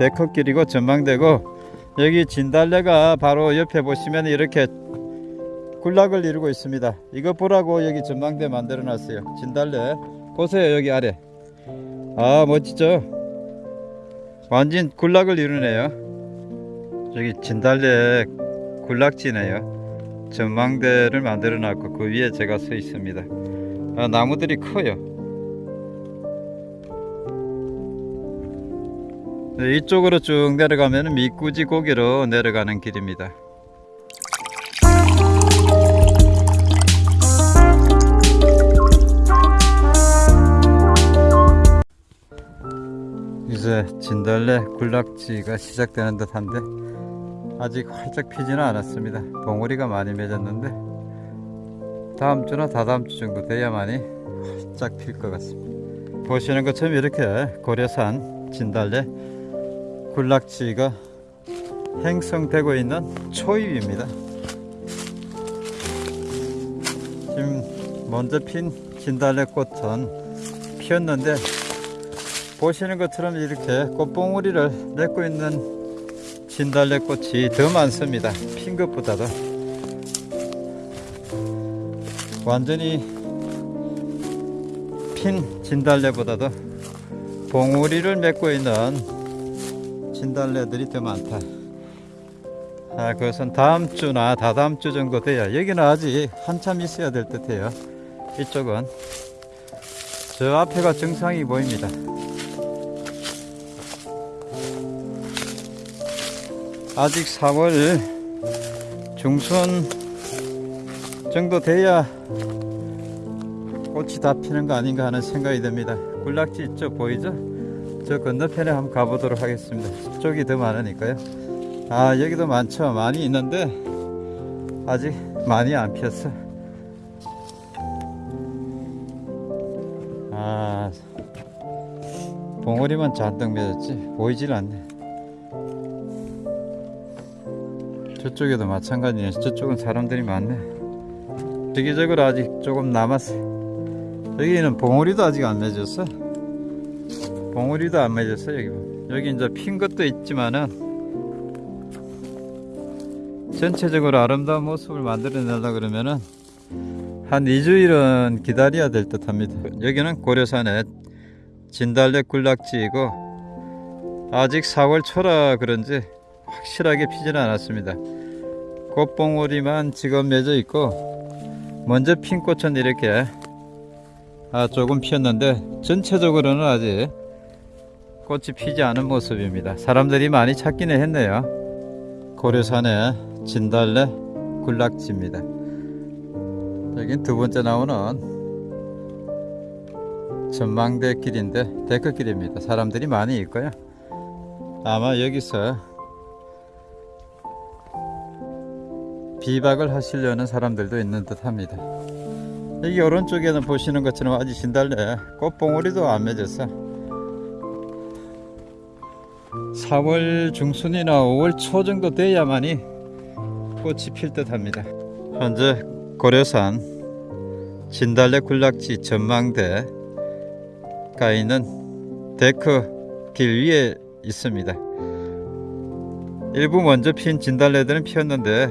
데크길이고 전망대고 여기 진달래가 바로 옆에 보시면 이렇게 군락을 이루고 있습니다. 이거 보라고 여기 전망대 만들어 놨어요. 진달래 보세요 여기 아래. 아 멋지죠? 완전 군락을 이루네요. 여기 진달래 군락지네요. 전망대를 만들어 놨고 그 위에 제가 서 있습니다. 아, 나무들이 커요. 네, 이쪽으로 쭉 내려가면 미꾸지 고개로 내려가는 길입니다. 이제 진달래 군락지가 시작되는 듯한데 아직 활짝 피지는 않았습니다. 봉우리가 많이 맺었는데 다음 주나 다다음 주 정도 돼야만이 활짝 필 것 같습니다. 보시는 것처럼 이렇게 고려산 진달래 군락지가 행성되고 있는 초입입니다. 지금 먼저 핀 진달래 꽃은 피었는데 보시는 것처럼 이렇게 꽃봉오리를 맺고 있는 진달래 꽃이 더 많습니다. 핀 것보다도 완전히 핀 진달래보다도 봉우리를 맺고 있는 진달래들이 더 많다. 아, 그것은 다음 주나 다다음 주 정도 돼야 여기는 아직 한참 있어야 될 듯해요. 이쪽은 저 앞에가 정상이 보입니다. 아직 4월 중순 정도 돼야 꽃이 다 피는 거 아닌가 하는 생각이 듭니다. 군락지 있죠? 보이죠? 저 건너편에 한번 가보도록 하겠습니다. 저쪽이 더 많으니까요. 아, 여기도 많죠? 많이 있는데 아직 많이 안 피었어. 아, 봉오리만 잔뜩 맺었지 보이질 않네. 저쪽에도 마찬가지네. 저쪽은 사람들이 많네. 대기적으로 아직 조금 남았어. 여기는 봉우리도 아직 안 맺었어. 봉우리도 안 맺었어 여기. 여기 이제 핀 것도 있지만은 전체적으로 아름다운 모습을 만들어내려 그러면은 한 2주일은 기다려야 될 듯 합니다. 여기는 고려산의 진달래 군락지이고 아직 4월 초라 그런지 확실하게 피지는 않았습니다. 꽃봉오리만 지금 맺어 있고 먼저 핀 꽃은 이렇게 아, 조금 피었는데 전체적으로는 아직 꽃이 피지 않은 모습입니다. 사람들이 많이 찾기는 했네요. 고려산의 진달래 군락지입니다. 여긴 두 번째 나오는 전망대 길인데 데크길입니다. 사람들이 많이 있고요. 아마 여기서 비박을 하시려는 사람들도 있는 듯 합니다. 여기 오른쪽에는 보시는 것처럼 아직 진달래 꽃봉오리도 안 맺었어. 4월 중순이나 5월 초 정도 돼야만이 꽃이 필 듯 합니다. 현재 고려산 진달래 군락지 전망대가 있는 데크 길 위에 있습니다. 일부 먼저 핀 진달래들은 피었는데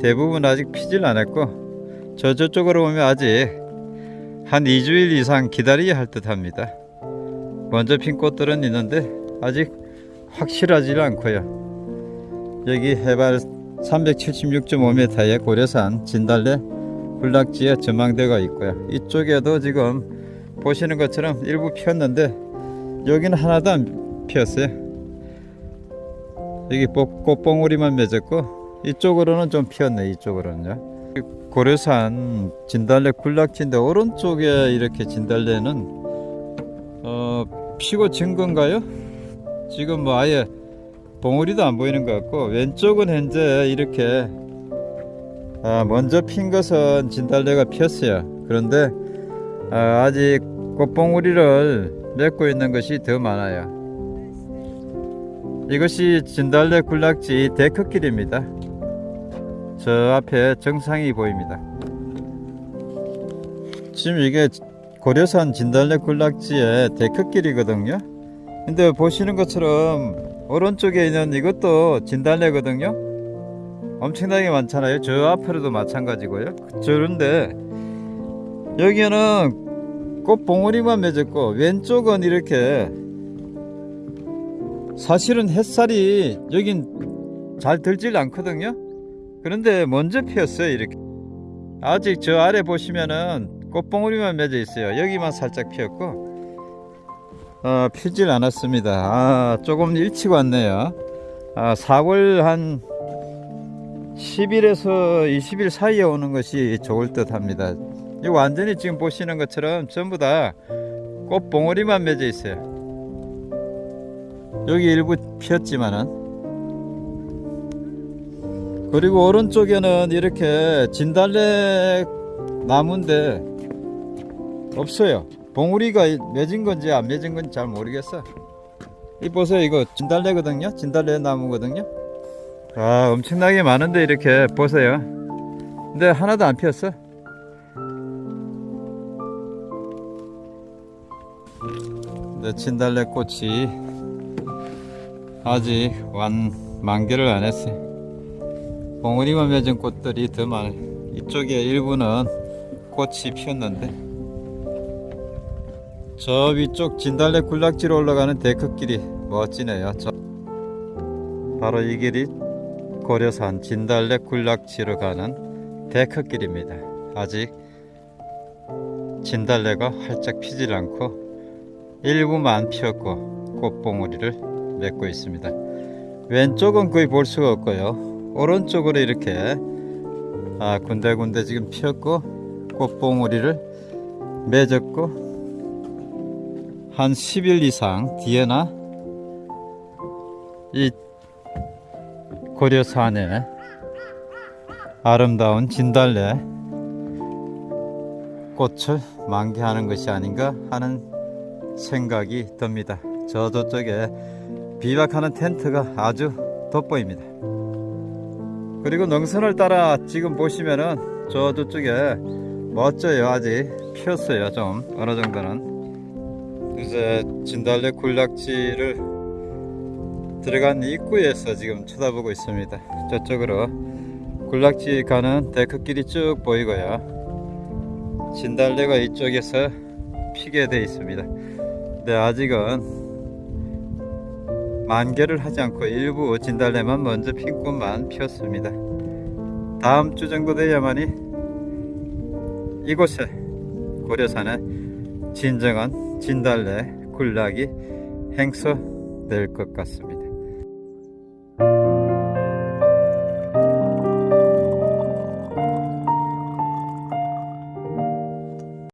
대부분 아직 피질 않았고 저 저쪽으로 보면 아직 한 2주일 이상 기다려야 할 듯 합니다 먼저 핀 꽃들은 있는데 아직 확실하지 않고요. 여기 해발 376.5m의 고려산 진달래 군락지에 전망대가 있고요. 이쪽에도 지금 보시는 것처럼 일부 피었는데 여기는 하나도 안 피었어요. 여기 꽃봉오리만 맺었고 이쪽으로는 좀 피었네 이쪽으로는요. 고려산 진달래 군락지인데 오른쪽에 이렇게 진달래는 어, 피고 진 건가요? 지금 뭐 아예 봉우리도 안 보이는 것 같고 왼쪽은 현재 이렇게 아, 먼저 핀 것은 진달래가 피었어요 그런데 아, 아직 꽃봉우리를 맺고 있는 것이 더 많아요 이것이 진달래 군락지 데크길입니다 저 앞에 정상이 보입니다. 지금 이게 고려산 진달래 군락지의 데크길이거든요. 근데 보시는 것처럼 오른쪽에 있는 이것도 진달래거든요. 엄청나게 많잖아요. 저 앞으로도 마찬가지고요. 저런데 여기는 꽃 봉오리만 맺었고 왼쪽은 이렇게 사실은 햇살이 여긴 잘 들질 않거든요. 그런데 먼저 피었어요. 이렇게 아직 저 아래 보시면은 꽃봉오리만 맺어 있어요. 여기만 살짝 피었고 어, 피질 않았습니다. 아, 조금 일찍 왔네요. 아, 4월 한 10일에서 20일 사이에 오는 것이 좋을 듯 합니다. 이 완전히 지금 보시는 것처럼 전부 다 꽃 봉오리만 맺어 있어요. 여기 일부 피었지만은 그리고 오른쪽에는 이렇게 진달래 나무인데 없어요. 봉우리가 맺은 건지 안 맺은 건지 잘 모르겠어. 이 보세요, 이거 진달래거든요. 진달래 나무거든요. 아, 엄청나게 많은데 이렇게 보세요. 근데 하나도 안 피었어. 근데 진달래 꽃이 아직 완 만개를 안 했어요. 봉우리만 맺은 꽃들이 더 많아요. 이쪽에 일부는 꽃이 피었는데 저 위쪽 진달래 군락지로 올라가는 데크길이 멋지네요. 저 바로 이 길이 고려산 진달래 군락지로 가는 데크길입니다. 아직 진달래가 활짝 피질 않고 일부만 피었고 꽃봉오리를 맺고 있습니다. 왼쪽은 거의 볼 수가 없고요. 오른쪽으로 이렇게 아, 군데군데 지금 피었고 꽃봉오리를 맺었고 한 10일 이상 뒤에나 이 고려산에 아름다운 진달래 꽃을 만개하는 것이 아닌가 하는 생각이 듭니다. 저 저쪽에 비박하는 텐트가 아주 돋보입니다. 그리고 능선을 따라 지금 보시면은 저 저쪽에 멋져요. 아직 피었어요. 좀 어느 정도는. 이제 진달래 군락지를 들어간 입구에서 지금 쳐다보고 있습니다. 저쪽으로 군락지 가는 데크길이 쭉 보이고요. 진달래가 이쪽에서 피게 되어 있습니다. 근데 아직은 만개를 하지 않고 일부 진달래만 먼저 핀 꽃만 피었습니다. 다음 주 정도 돼야만이 이곳에 고려산에 진정한 진달래 군락이 행소될 것 같습니다.